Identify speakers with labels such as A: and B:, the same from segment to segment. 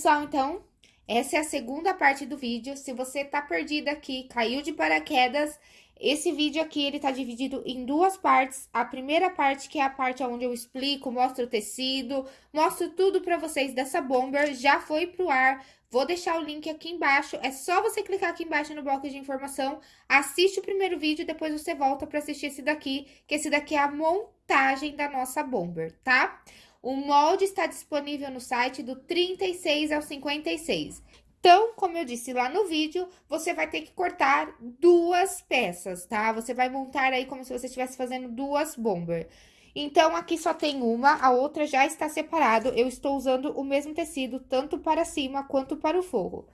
A: pessoal, então, essa é a segunda parte do vídeo. Se você tá perdida aqui, caiu de paraquedas, esse vídeo aqui, ele tá dividido em duas partes. A primeira parte, que é a parte onde eu explico, mostro o tecido, mostro tudo pra vocês dessa bomber, já foi pro ar. Vou deixar o link aqui embaixo, é só você clicar aqui embaixo no bloco de informação, assiste o primeiro vídeo, depois você volta pra assistir esse daqui, que esse daqui é a montagem da nossa bomber, tá? O molde está disponível no site do 36 ao 56. Então, como eu disse lá no vídeo, você vai ter que cortar duas peças, tá? Você vai montar aí como se você estivesse fazendo duas bomber. Então, aqui só tem uma, a outra já está separado. Eu estou usando o mesmo tecido, tanto para cima quanto para o forro.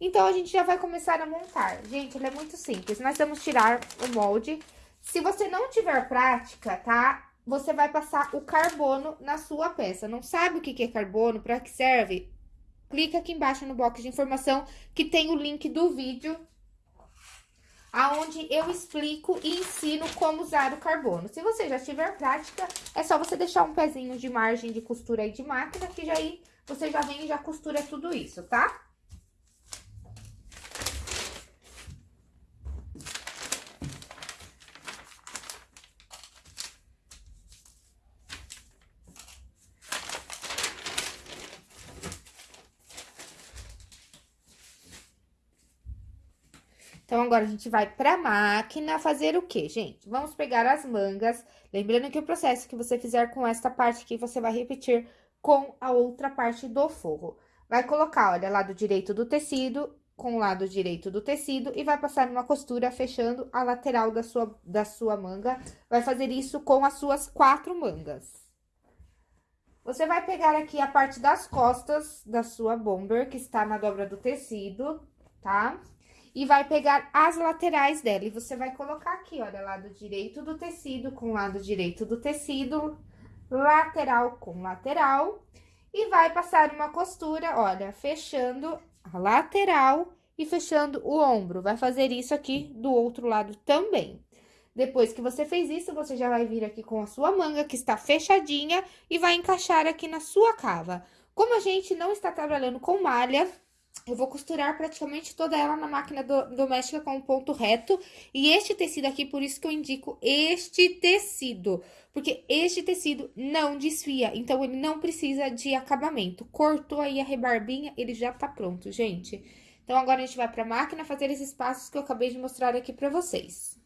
A: Então, a gente já vai começar a montar. Gente, ele é muito simples. Nós vamos tirar o molde. Se você não tiver prática, tá? Você vai passar o carbono na sua peça. Não sabe o que é carbono, para que serve? Clica aqui embaixo no box de informação que tem o link do vídeo aonde eu explico e ensino como usar o carbono. Se você já tiver prática, é só você deixar um pezinho de margem de costura aí de máquina, que já aí você já vem e já costura tudo isso, tá? Agora a gente vai pra máquina fazer o quê, gente? Vamos pegar as mangas, lembrando que o processo que você fizer com esta parte aqui, você vai repetir com a outra parte do forro. Vai colocar, olha, lado direito do tecido com o lado direito do tecido e vai passar uma costura fechando a lateral da sua, da sua manga. Vai fazer isso com as suas quatro mangas. Você vai pegar aqui a parte das costas da sua bomber, que está na dobra do tecido, tá? E vai pegar as laterais dela. E você vai colocar aqui, olha, lado direito do tecido com lado direito do tecido, lateral com lateral. E vai passar uma costura, olha, fechando a lateral e fechando o ombro. Vai fazer isso aqui do outro lado também. Depois que você fez isso, você já vai vir aqui com a sua manga, que está fechadinha, e vai encaixar aqui na sua cava. Como a gente não está trabalhando com malha, eu vou costurar praticamente toda ela na máquina do, doméstica com um ponto reto. E este tecido aqui, por isso que eu indico este tecido. Porque este tecido não desfia, então ele não precisa de acabamento. Cortou aí a rebarbinha, ele já tá pronto, gente. Então, agora a gente vai pra máquina fazer esses passos que eu acabei de mostrar aqui pra vocês.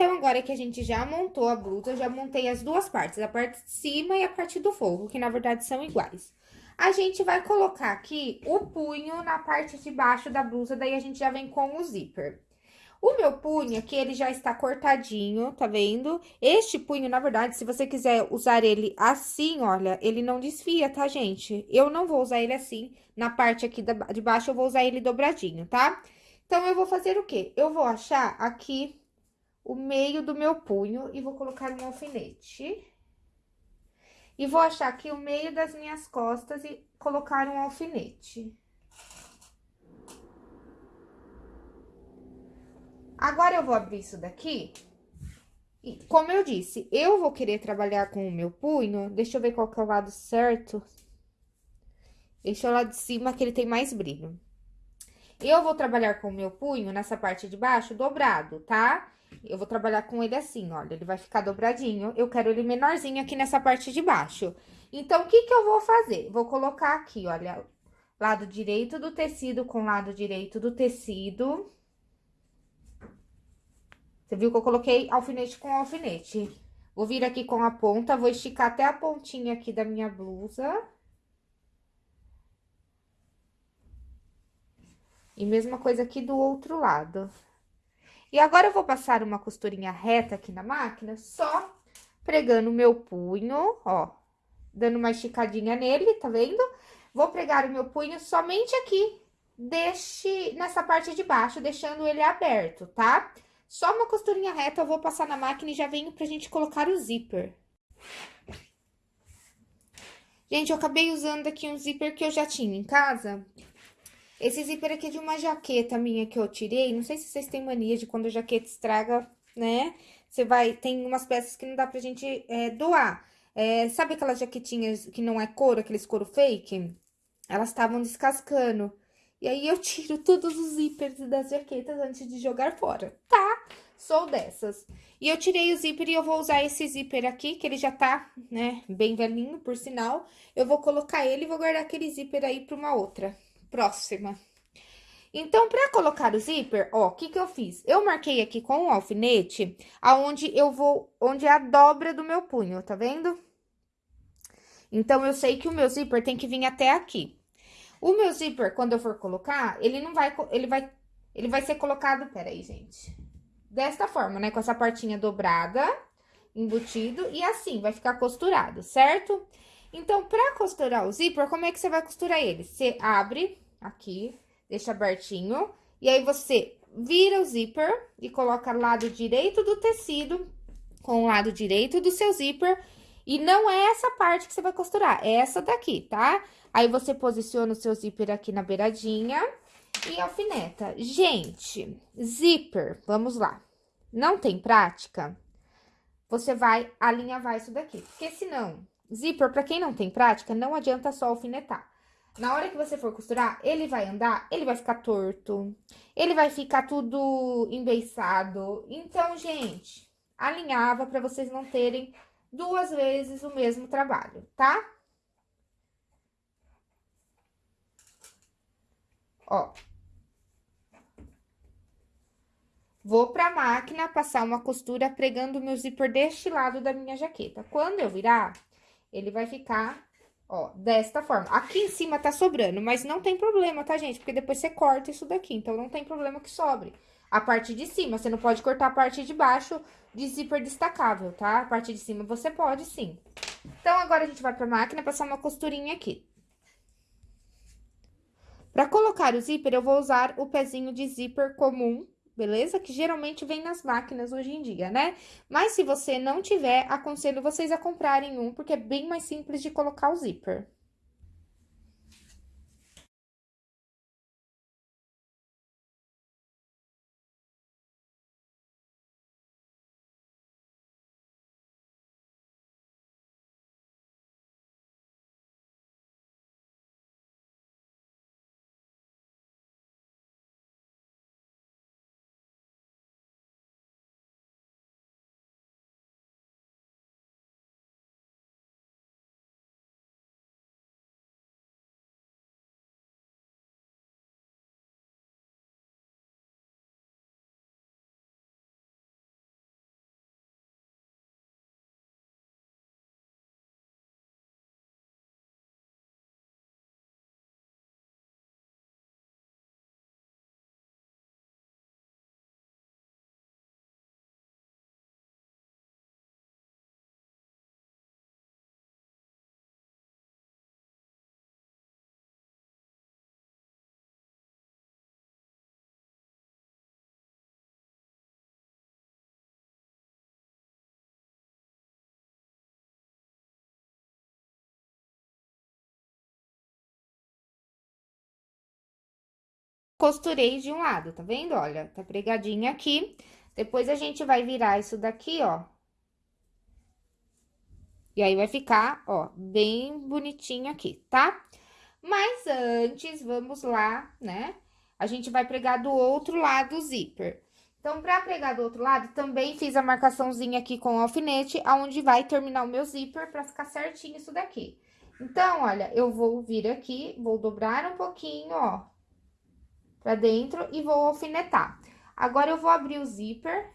A: Então, agora que a gente já montou a blusa, já montei as duas partes, a parte de cima e a parte do forro, que na verdade são iguais. A gente vai colocar aqui o punho na parte de baixo da blusa, daí a gente já vem com o zíper. O meu punho aqui, ele já está cortadinho, tá vendo? Este punho, na verdade, se você quiser usar ele assim, olha, ele não desfia, tá, gente? Eu não vou usar ele assim, na parte aqui de baixo eu vou usar ele dobradinho, tá? Então, eu vou fazer o quê? Eu vou achar aqui o meio do meu punho e vou colocar um alfinete. E vou achar aqui o meio das minhas costas e colocar um alfinete. Agora, eu vou abrir isso daqui. E, como eu disse, eu vou querer trabalhar com o meu punho. Deixa eu ver qual que é o lado certo. Deixa o lado de cima, que ele tem mais brilho. Eu vou trabalhar com o meu punho nessa parte de baixo dobrado, tá? Eu vou trabalhar com ele assim, olha, ele vai ficar dobradinho. Eu quero ele menorzinho aqui nessa parte de baixo. Então, o que que eu vou fazer? Vou colocar aqui, olha, lado direito do tecido com lado direito do tecido. Você viu que eu coloquei alfinete com alfinete. Vou vir aqui com a ponta, vou esticar até a pontinha aqui da minha blusa. E mesma coisa aqui do outro lado. E agora, eu vou passar uma costurinha reta aqui na máquina, só pregando o meu punho, ó, dando uma esticadinha nele, tá vendo? Vou pregar o meu punho somente aqui, deixe nessa parte de baixo, deixando ele aberto, tá? Só uma costurinha reta, eu vou passar na máquina e já venho pra gente colocar o zíper. Gente, eu acabei usando aqui um zíper que eu já tinha em casa, esse zíper aqui é de uma jaqueta minha que eu tirei. Não sei se vocês têm mania de quando a jaqueta estraga, né? Você vai... Tem umas peças que não dá pra gente é, doar. É, sabe aquelas jaquetinhas que não é couro, aqueles couro fake? Elas estavam descascando. E aí, eu tiro todos os zíperes das jaquetas antes de jogar fora, tá? Sou dessas. E eu tirei o zíper e eu vou usar esse zíper aqui, que ele já tá, né, bem velhinho, por sinal. Eu vou colocar ele e vou guardar aquele zíper aí pra uma outra próxima. Então, para colocar o zíper, ó, o que que eu fiz? Eu marquei aqui com o alfinete, aonde eu vou, onde é a dobra do meu punho, tá vendo? Então, eu sei que o meu zíper tem que vir até aqui. O meu zíper, quando eu for colocar, ele não vai, ele vai, ele vai ser colocado, peraí, gente. Desta forma, né, com essa partinha dobrada, embutido, e assim, vai ficar costurado, certo? Então, pra costurar o zíper, como é que você vai costurar ele? Você abre aqui, deixa abertinho, e aí você vira o zíper e coloca lado direito do tecido com o lado direito do seu zíper. E não é essa parte que você vai costurar, é essa daqui, tá? Aí, você posiciona o seu zíper aqui na beiradinha e alfineta. Gente, zíper, vamos lá. Não tem prática? Você vai alinhavar isso daqui, porque senão Zíper, pra quem não tem prática, não adianta só alfinetar. Na hora que você for costurar, ele vai andar, ele vai ficar torto, ele vai ficar tudo embeiçado. Então, gente, alinhava pra vocês não terem duas vezes o mesmo trabalho, tá? Ó. Vou pra máquina passar uma costura pregando meu zíper deste lado da minha jaqueta. Quando eu virar, ele vai ficar, ó, desta forma. Aqui em cima tá sobrando, mas não tem problema, tá, gente? Porque depois você corta isso daqui, então não tem problema que sobre. A parte de cima, você não pode cortar a parte de baixo de zíper destacável, tá? A parte de cima você pode, sim. Então, agora a gente vai pra máquina passar uma costurinha aqui. Pra colocar o zíper, eu vou usar o pezinho de zíper comum, beleza? Que geralmente vem nas máquinas hoje em dia, né? Mas se você não tiver, aconselho vocês a comprarem um, porque é bem mais simples de colocar o zíper. Costurei de um lado, tá vendo? Olha, tá pregadinha aqui. Depois, a gente vai virar isso daqui, ó. E aí, vai ficar, ó, bem bonitinho aqui, tá? Mas antes, vamos lá, né? A gente vai pregar do outro lado o zíper. Então, pra pregar do outro lado, também fiz a marcaçãozinha aqui com o alfinete, aonde vai terminar o meu zíper pra ficar certinho isso daqui. Então, olha, eu vou vir aqui, vou dobrar um pouquinho, ó, pra dentro e vou alfinetar. Agora, eu vou abrir o zíper.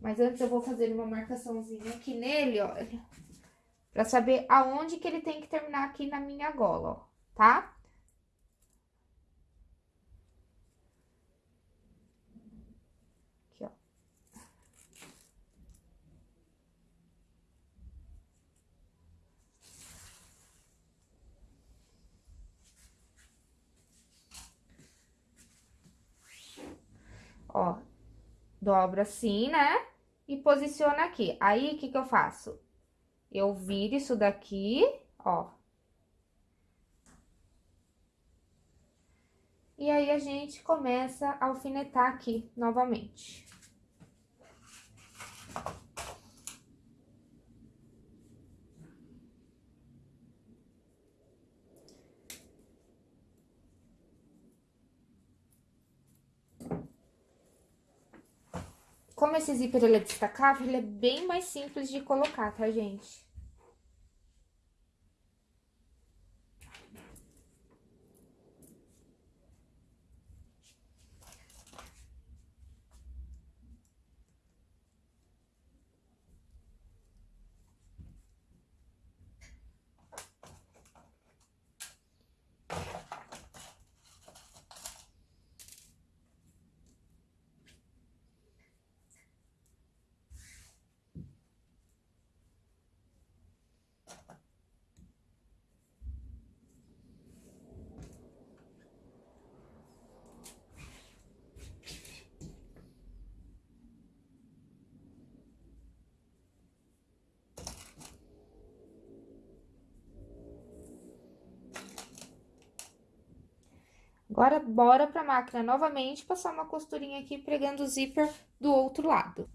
A: Mas antes, eu vou fazer uma marcaçãozinha aqui nele, ó, pra saber aonde que ele tem que terminar aqui na minha gola, ó, tá? Ó, dobra assim, né? E posiciona aqui. Aí, o que que eu faço? Eu viro isso daqui, ó. E aí, a gente começa a alfinetar aqui novamente. Como esse zíper ele é destacável, ele é bem mais simples de colocar, tá, gente? Agora, bora pra máquina novamente, passar uma costurinha aqui, pregando o zíper do outro lado.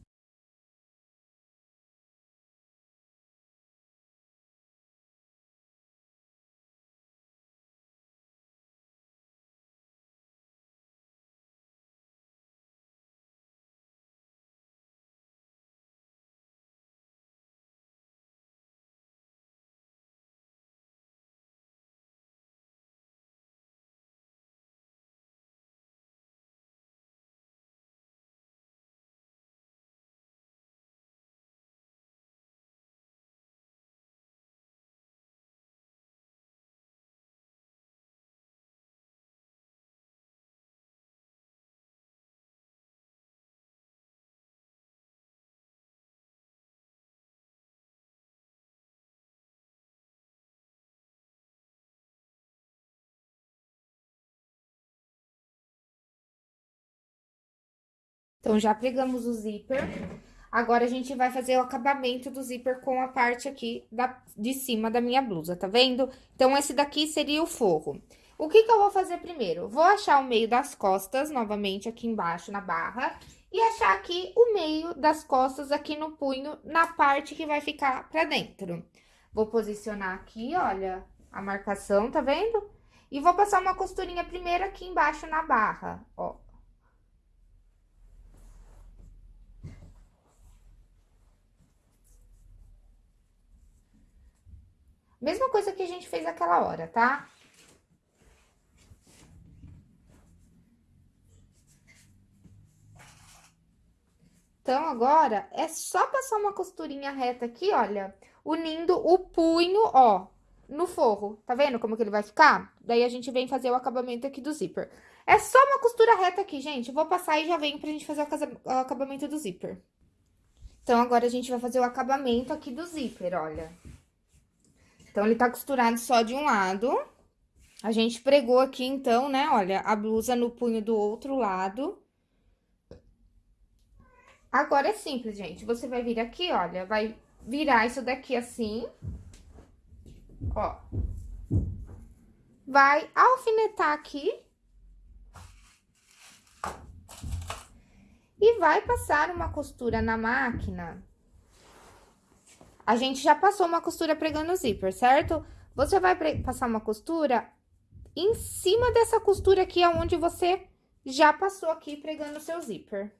A: Então, já pregamos o zíper. Agora, a gente vai fazer o acabamento do zíper com a parte aqui da, de cima da minha blusa, tá vendo? Então, esse daqui seria o forro. O que que eu vou fazer primeiro? Vou achar o meio das costas, novamente, aqui embaixo, na barra. E achar aqui o meio das costas, aqui no punho, na parte que vai ficar pra dentro. Vou posicionar aqui, olha, a marcação, tá vendo? E vou passar uma costurinha primeiro aqui embaixo na barra, ó. Mesma coisa que a gente fez aquela hora, tá? Então, agora, é só passar uma costurinha reta aqui, olha, unindo o punho, ó, no forro. Tá vendo como que ele vai ficar? Daí, a gente vem fazer o acabamento aqui do zíper. É só uma costura reta aqui, gente. vou passar e já venho pra gente fazer o acabamento do zíper. Então, agora, a gente vai fazer o acabamento aqui do zíper, olha. Então, ele tá costurado só de um lado. A gente pregou aqui, então, né, olha, a blusa no punho do outro lado. Agora é simples, gente. Você vai vir aqui, olha, vai virar isso daqui assim, ó. Vai alfinetar aqui. E vai passar uma costura na máquina a gente já passou uma costura pregando o zíper, certo? Você vai passar uma costura em cima dessa costura aqui, aonde você já passou aqui pregando o seu zíper.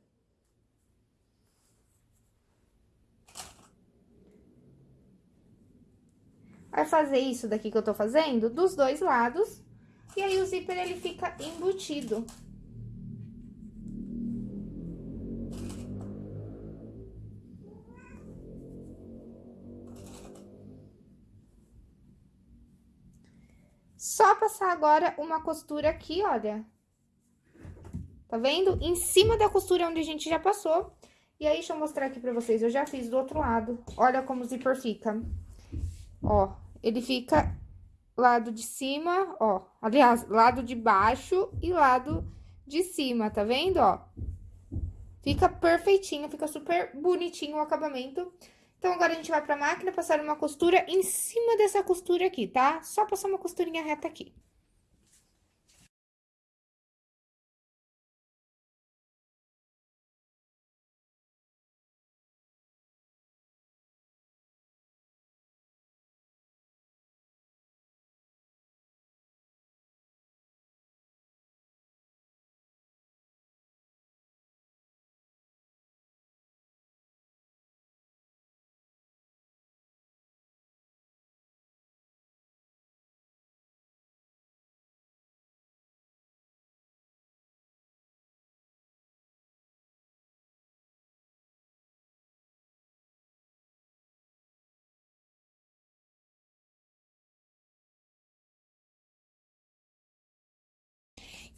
A: Vai fazer isso daqui que eu tô fazendo dos dois lados, e aí o zíper ele fica embutido. Só passar agora uma costura aqui, olha. Tá vendo? Em cima da costura onde a gente já passou. E aí, deixa eu mostrar aqui pra vocês. Eu já fiz do outro lado. Olha como o zíper fica. Ó, ele fica lado de cima, ó. Aliás, lado de baixo e lado de cima, tá vendo, ó? Fica perfeitinho, fica super bonitinho o acabamento. Então, agora a gente vai pra máquina passar uma costura em cima dessa costura aqui, tá? Só passar uma costurinha reta aqui.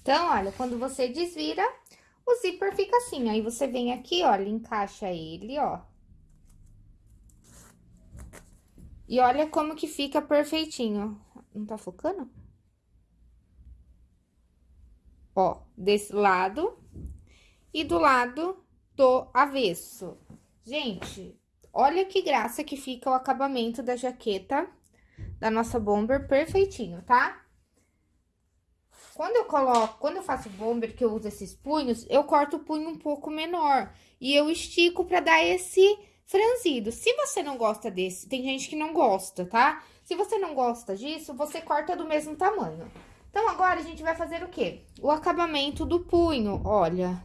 A: Então, olha, quando você desvira, o zíper fica assim. Aí, você vem aqui, olha, encaixa ele, ó. E olha como que fica perfeitinho. Não tá focando? Ó, desse lado e do lado do avesso. Gente, olha que graça que fica o acabamento da jaqueta da nossa bomber perfeitinho, tá? Quando eu coloco, quando eu faço bomber, que eu uso esses punhos, eu corto o punho um pouco menor. E eu estico pra dar esse franzido. Se você não gosta desse, tem gente que não gosta, tá? Se você não gosta disso, você corta do mesmo tamanho. Então, agora, a gente vai fazer o quê? O acabamento do punho, olha.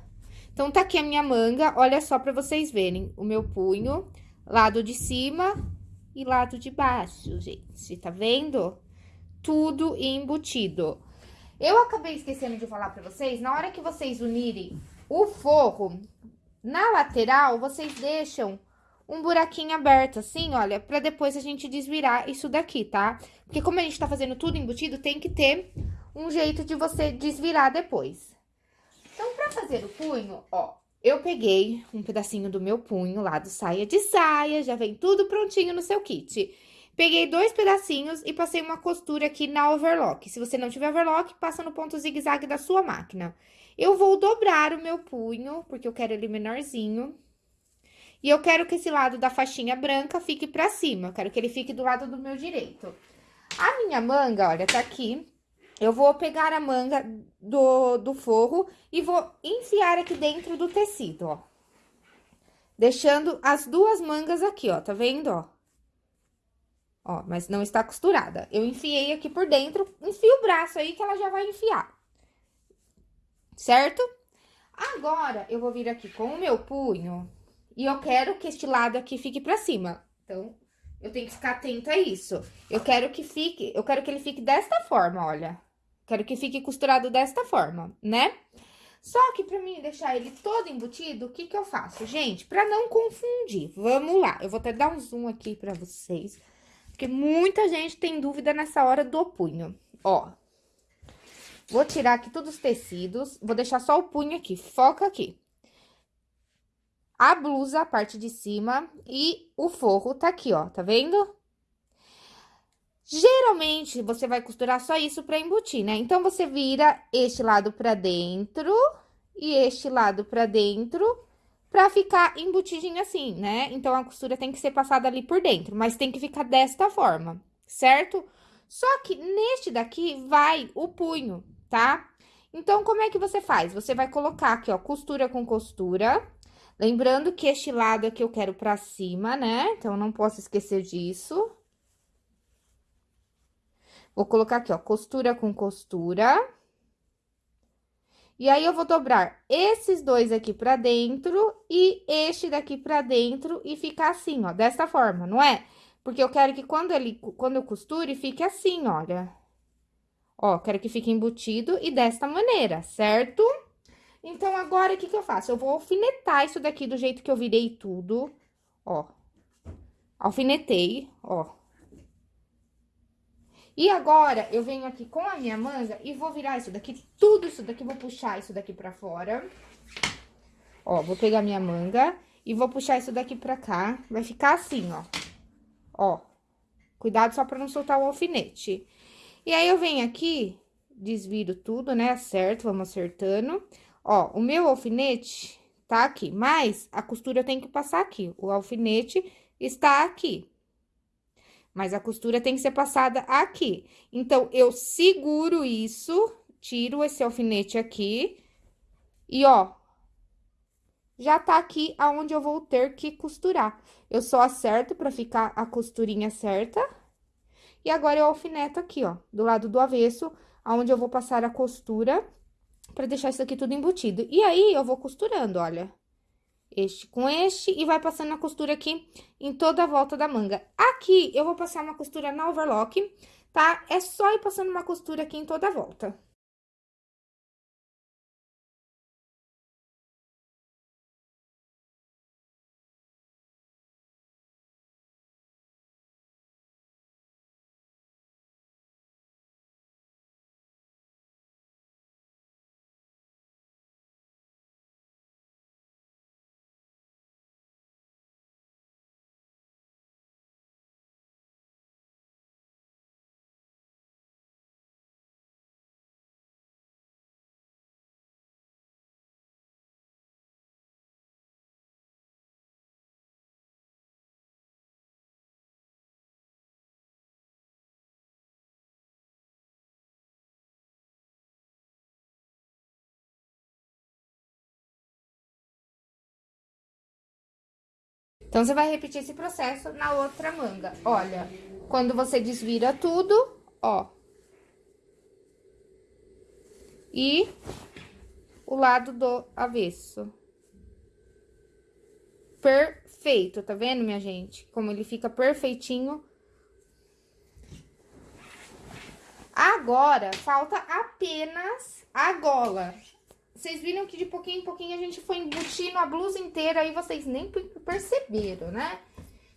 A: Então, tá aqui a minha manga, olha só pra vocês verem. O meu punho, lado de cima e lado de baixo, gente, tá vendo? Tudo embutido. Eu acabei esquecendo de falar pra vocês, na hora que vocês unirem o forro, na lateral, vocês deixam um buraquinho aberto, assim, olha, pra depois a gente desvirar isso daqui, tá? Porque como a gente tá fazendo tudo embutido, tem que ter um jeito de você desvirar depois. Então, pra fazer o punho, ó, eu peguei um pedacinho do meu punho lá do saia de saia, já vem tudo prontinho no seu kit. Peguei dois pedacinhos e passei uma costura aqui na overlock. Se você não tiver overlock, passa no ponto zigue-zague da sua máquina. Eu vou dobrar o meu punho, porque eu quero ele menorzinho. E eu quero que esse lado da faixinha branca fique pra cima. Eu quero que ele fique do lado do meu direito. A minha manga, olha, tá aqui. Eu vou pegar a manga do, do forro e vou enfiar aqui dentro do tecido, ó. Deixando as duas mangas aqui, ó, tá vendo, ó? Ó, mas não está costurada. Eu enfiei aqui por dentro, enfio o braço aí que ela já vai enfiar. Certo? Agora, eu vou vir aqui com o meu punho e eu quero que este lado aqui fique pra cima. Então, eu tenho que ficar atenta a isso. Eu quero que fique, eu quero que ele fique desta forma, olha. Quero que fique costurado desta forma, né? Só que pra mim deixar ele todo embutido, o que que eu faço? Gente, pra não confundir, vamos lá. Eu vou até dar um zoom aqui pra vocês. Porque muita gente tem dúvida nessa hora do punho. Ó, vou tirar aqui todos os tecidos, vou deixar só o punho aqui, foca aqui. A blusa, a parte de cima, e o forro tá aqui, ó, tá vendo? Geralmente, você vai costurar só isso pra embutir, né? Então, você vira este lado pra dentro e este lado pra dentro pra ficar embutidinho assim, né? Então, a costura tem que ser passada ali por dentro, mas tem que ficar desta forma, certo? Só que neste daqui vai o punho, tá? Então, como é que você faz? Você vai colocar aqui, ó, costura com costura. Lembrando que este lado aqui eu quero pra cima, né? Então, não posso esquecer disso. Vou colocar aqui, ó, costura com costura. E aí, eu vou dobrar esses dois aqui pra dentro e este daqui pra dentro e ficar assim, ó, dessa forma, não é? Porque eu quero que quando ele, quando eu costure, fique assim, olha. Ó, quero que fique embutido e desta maneira, certo? Então, agora, o que que eu faço? Eu vou alfinetar isso daqui do jeito que eu virei tudo, ó. Alfinetei, ó. E agora, eu venho aqui com a minha manga e vou virar isso daqui, tudo isso daqui, vou puxar isso daqui pra fora. Ó, vou pegar minha manga e vou puxar isso daqui pra cá. Vai ficar assim, ó. Ó. Cuidado só pra não soltar o alfinete. E aí, eu venho aqui, desviro tudo, né? Acerto, vamos acertando. Ó, o meu alfinete tá aqui, mas a costura tem que passar aqui. O alfinete está aqui mas a costura tem que ser passada aqui. Então, eu seguro isso, tiro esse alfinete aqui, e ó, já tá aqui aonde eu vou ter que costurar. Eu só acerto pra ficar a costurinha certa, e agora eu alfineto aqui, ó, do lado do avesso, aonde eu vou passar a costura, pra deixar isso aqui tudo embutido. E aí, eu vou costurando, olha este com este e vai passando a costura aqui em toda a volta da manga. Aqui, eu vou passar uma costura na overlock, tá? É só ir passando uma costura aqui em toda a volta. Então, você vai repetir esse processo na outra manga. Olha, quando você desvira tudo, ó. E o lado do avesso. Perfeito, tá vendo, minha gente? Como ele fica perfeitinho. Agora, falta apenas a gola. Vocês viram que de pouquinho em pouquinho a gente foi embutindo a blusa inteira e vocês nem perceberam, né?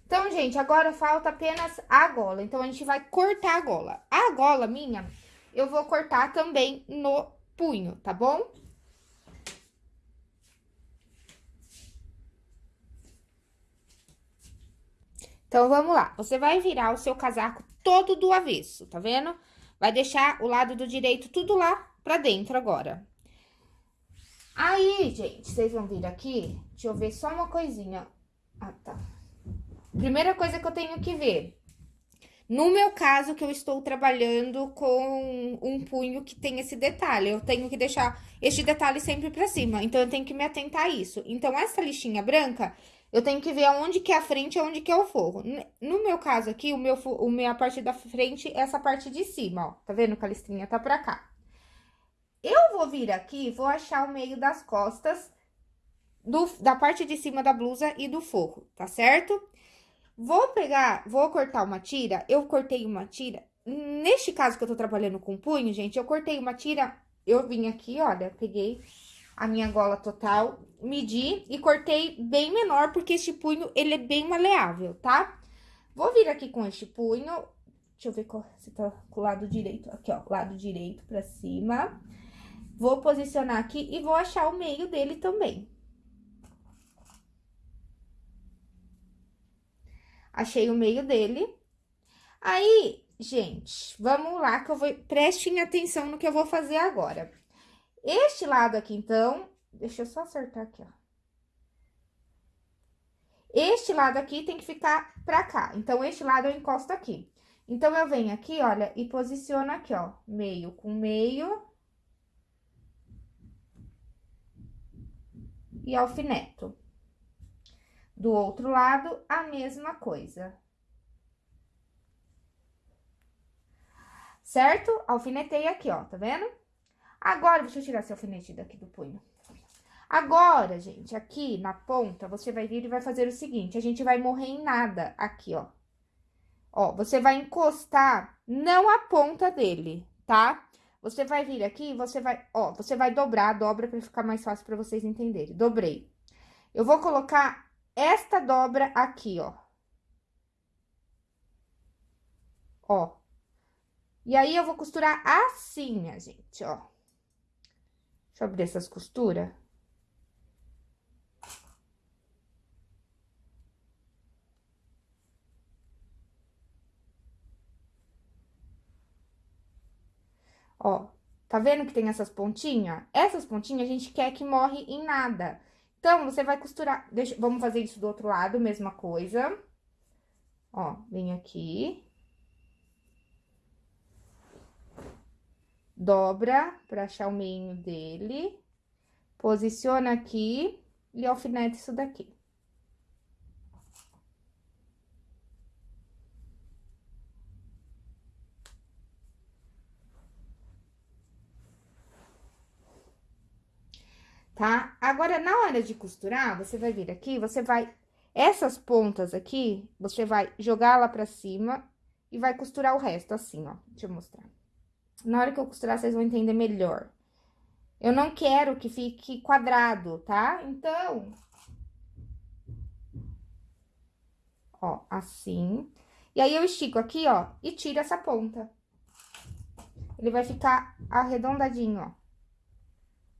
A: Então, gente, agora falta apenas a gola. Então, a gente vai cortar a gola. A gola minha, eu vou cortar também no punho, tá bom? Então, vamos lá. Você vai virar o seu casaco todo do avesso, tá vendo? Vai deixar o lado do direito tudo lá pra dentro agora. Aí, gente, vocês vão vir aqui, deixa eu ver só uma coisinha. Ah, tá. Primeira coisa que eu tenho que ver. No meu caso, que eu estou trabalhando com um punho que tem esse detalhe, eu tenho que deixar este detalhe sempre pra cima, então eu tenho que me atentar a isso. Então, essa lixinha branca, eu tenho que ver aonde que é a frente e aonde que é o forro. No meu caso aqui, o meu, a parte da frente é essa parte de cima, ó. Tá vendo que a listrinha tá pra cá. Eu vou vir aqui, vou achar o meio das costas do, da parte de cima da blusa e do forro, tá certo? Vou pegar, vou cortar uma tira, eu cortei uma tira. Neste caso que eu tô trabalhando com punho, gente, eu cortei uma tira, eu vim aqui, olha, peguei a minha gola total, medi e cortei bem menor, porque este punho, ele é bem maleável, tá? Vou vir aqui com este punho, deixa eu ver se tá com o lado direito, aqui, ó, lado direito pra cima. Vou posicionar aqui e vou achar o meio dele também. Achei o meio dele. Aí, gente, vamos lá que eu vou... Prestem atenção no que eu vou fazer agora. Este lado aqui, então... Deixa eu só acertar aqui, ó. Este lado aqui tem que ficar pra cá. Então, este lado eu encosto aqui. Então, eu venho aqui, olha, e posiciono aqui, ó, meio com meio e alfineto. Do outro lado, a mesma coisa. Certo? Alfinetei aqui, ó, tá vendo? Agora, deixa eu tirar esse alfinete daqui do punho. Agora, gente, aqui na ponta, você vai vir e vai fazer o seguinte, a gente vai morrer em nada aqui, ó. Ó, você vai encostar, não a ponta dele, tá? Você vai vir aqui, você vai, ó, você vai dobrar, dobra pra ficar mais fácil pra vocês entenderem. Dobrei. Eu vou colocar esta dobra aqui, ó. Ó. E aí, eu vou costurar assim, minha gente, ó. Deixa eu abrir essas costuras. Ó, tá vendo que tem essas pontinhas? Essas pontinhas a gente quer que morre em nada. Então, você vai costurar... Deixa, vamos fazer isso do outro lado, mesma coisa. Ó, vem aqui. Dobra pra achar o meio dele. Posiciona aqui e alfinete isso daqui. tá? Agora, na hora de costurar, você vai vir aqui, você vai... Essas pontas aqui, você vai jogar lá pra cima e vai costurar o resto, assim, ó. Deixa eu mostrar. Na hora que eu costurar, vocês vão entender melhor. Eu não quero que fique quadrado, tá? Então... Ó, assim. E aí, eu estico aqui, ó, e tiro essa ponta. Ele vai ficar arredondadinho, ó.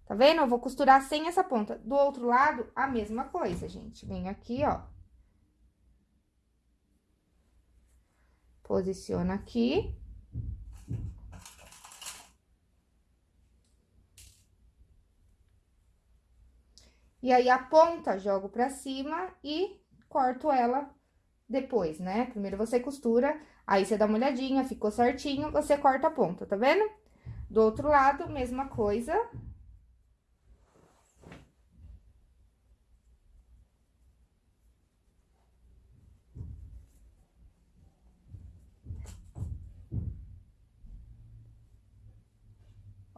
A: Tá vendo? Eu vou costurar sem essa ponta. Do outro lado, a mesma coisa, gente. Vem aqui, ó. Posiciona aqui. E aí, a ponta, jogo pra cima e corto ela depois, né? Primeiro você costura, aí você dá uma olhadinha, ficou certinho, você corta a ponta, tá vendo? Do outro lado, mesma coisa.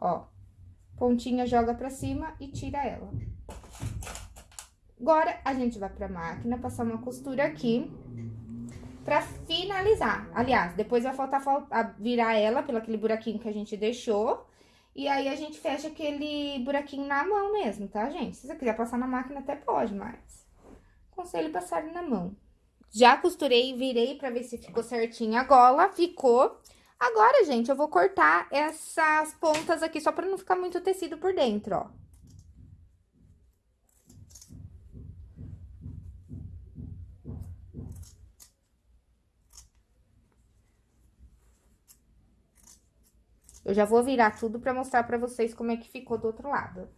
A: Ó, pontinha joga pra cima e tira ela. Agora, a gente vai pra máquina, passar uma costura aqui pra finalizar. Aliás, depois vai faltar virar ela pelo aquele buraquinho que a gente deixou. E aí, a gente fecha aquele buraquinho na mão mesmo, tá, gente? Se você quiser passar na máquina, até pode, mas... Aconselho passar na mão. Já costurei, virei pra ver se ficou certinho a gola, ficou. Agora, gente, eu vou cortar essas pontas aqui, só pra não ficar muito tecido por dentro, ó. Eu já vou virar tudo pra mostrar pra vocês como é que ficou do outro lado.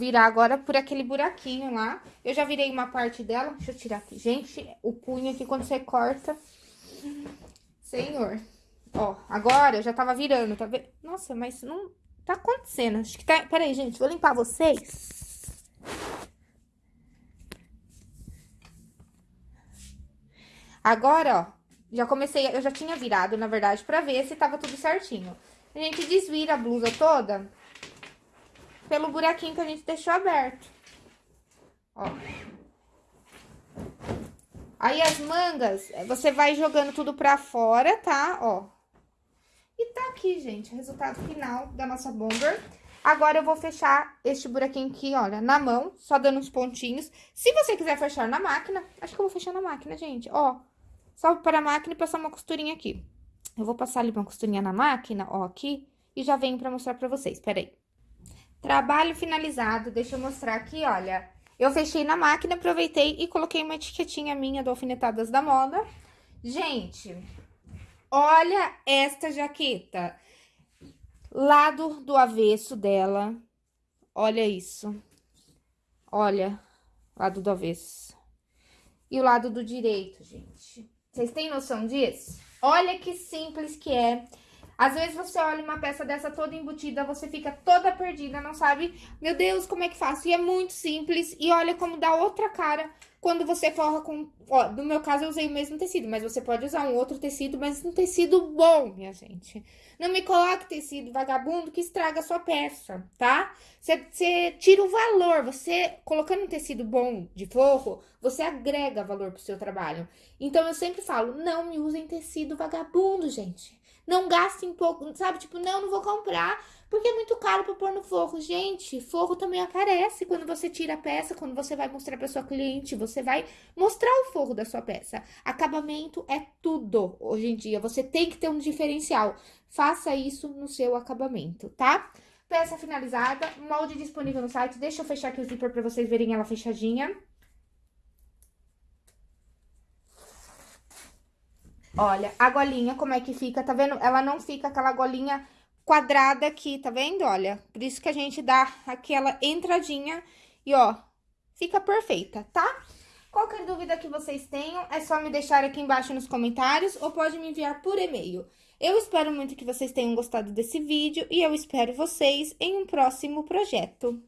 A: Virar agora por aquele buraquinho lá. Eu já virei uma parte dela. Deixa eu tirar aqui. Gente, o punho aqui quando você corta... Senhor. Ó, agora eu já tava virando, tá vendo? Nossa, mas não tá acontecendo. Acho que tá... Pera aí, gente, vou limpar vocês. Agora, ó, já comecei... Eu já tinha virado, na verdade, pra ver se tava tudo certinho. A gente desvira a blusa toda pelo buraquinho que a gente deixou aberto. Ó. Aí, as mangas, você vai jogando tudo pra fora, tá? Ó. E tá aqui, gente, o resultado final da nossa bomber. Agora, eu vou fechar este buraquinho aqui, olha, na mão, só dando uns pontinhos. Se você quiser fechar na máquina, acho que eu vou fechar na máquina, gente, ó. Só para a máquina e passar uma costurinha aqui. Eu vou passar ali uma costurinha na máquina, ó, aqui, e já venho pra mostrar pra vocês, peraí. Trabalho finalizado, deixa eu mostrar aqui, olha. Eu fechei na máquina, aproveitei e coloquei uma etiquetinha minha do Alfinetadas da Moda. Gente, olha esta jaqueta. Lado do avesso dela. Olha isso. Olha, lado do avesso. E o lado do direito, gente. Vocês têm noção disso? Olha que simples que é. Às vezes você olha uma peça dessa toda embutida, você fica toda perdida, não sabe? Meu Deus, como é que faço? E é muito simples. E olha como dá outra cara quando você forra com... Ó, no meu caso eu usei o mesmo tecido, mas você pode usar um outro tecido, mas um tecido bom, minha gente. Não me coloque tecido vagabundo que estraga a sua peça, tá? Você tira o valor, você colocando um tecido bom de forro, você agrega valor pro seu trabalho. Então eu sempre falo, não me usem tecido vagabundo, gente. Não gastem pouco, sabe? Tipo, não, não vou comprar, porque é muito caro para pôr no forro. Gente, forro também aparece quando você tira a peça, quando você vai mostrar para sua cliente, você vai mostrar o forro da sua peça. Acabamento é tudo hoje em dia, você tem que ter um diferencial. Faça isso no seu acabamento, tá? Peça finalizada, molde disponível no site. Deixa eu fechar aqui o zíper para vocês verem ela fechadinha. Olha, a golinha, como é que fica, tá vendo? Ela não fica aquela golinha quadrada aqui, tá vendo? Olha, por isso que a gente dá aquela entradinha e, ó, fica perfeita, tá? Qualquer dúvida que vocês tenham, é só me deixar aqui embaixo nos comentários ou pode me enviar por e-mail. Eu espero muito que vocês tenham gostado desse vídeo e eu espero vocês em um próximo projeto.